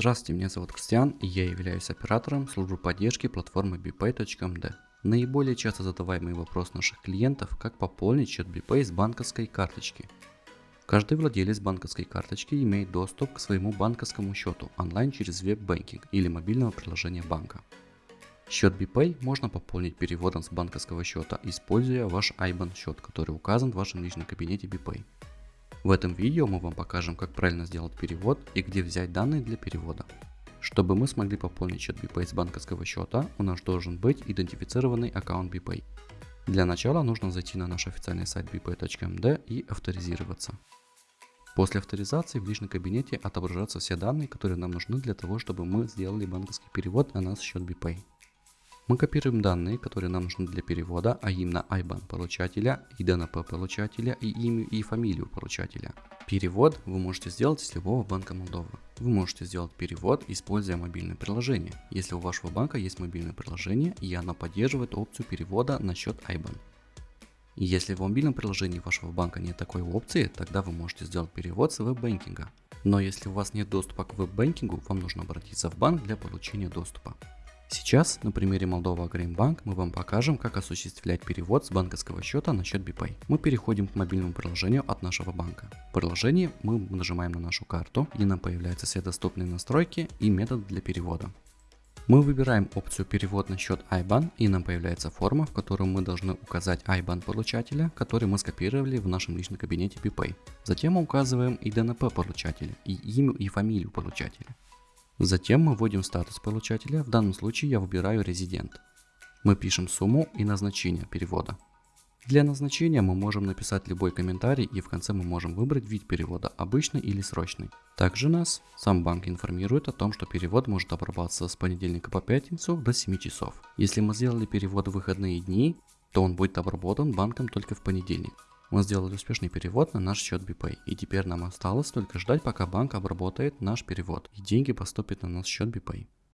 Здравствуйте, меня зовут Кристиан и я являюсь оператором службы поддержки платформы bpay.md. Наиболее часто задаваемый вопрос наших клиентов, как пополнить счет BPay с банковской карточки. Каждый владелец банковской карточки имеет доступ к своему банковскому счету онлайн через веб-банкинг или мобильного приложения банка. Счет BPay можно пополнить переводом с банковского счета, используя ваш IBAN счет, который указан в вашем личном кабинете BPay. В этом видео мы вам покажем, как правильно сделать перевод и где взять данные для перевода. Чтобы мы смогли пополнить счет BPay с банковского счета, у нас должен быть идентифицированный аккаунт BPay. Для начала нужно зайти на наш официальный сайт bpay.md и авторизироваться. После авторизации в личном кабинете отображаются все данные, которые нам нужны для того, чтобы мы сделали банковский перевод на наш счет BPay. Мы копируем данные, которые нам нужны для перевода, а именно IBAN получателя, ИДНП получателя и имя и фамилию получателя. Перевод вы можете сделать с любого банка Молдовы. Вы можете сделать перевод, используя мобильное приложение, если у вашего банка есть мобильное приложение и оно поддерживает опцию перевода на счет IBAN. Если в мобильном приложении вашего банка нет такой опции, тогда вы можете сделать перевод с веб-банкинга. Но если у вас нет доступа к веб-банкингу, вам нужно обратиться в банк для получения доступа. Сейчас на примере Молдова Агримбанк мы вам покажем, как осуществлять перевод с банковского счета на счет BPay. Мы переходим к мобильному приложению от нашего банка. В приложении мы нажимаем на нашу карту и нам появляются все доступные настройки и метод для перевода. Мы выбираем опцию перевод на счет IBAN и нам появляется форма, в которой мы должны указать IBAN получателя, который мы скопировали в нашем личном кабинете BPay. Затем мы указываем ИДНП получателя и имя и фамилию получателя. Затем мы вводим статус получателя, в данном случае я выбираю резидент. Мы пишем сумму и назначение перевода. Для назначения мы можем написать любой комментарий и в конце мы можем выбрать вид перевода, обычный или срочный. Также нас сам банк информирует о том, что перевод может обрабатываться с понедельника по пятницу до 7 часов. Если мы сделали перевод в выходные дни, то он будет обработан банком только в понедельник. Мы сделали успешный перевод на наш счет BPay. И теперь нам осталось только ждать, пока банк обработает наш перевод и деньги поступят на наш счет BPay.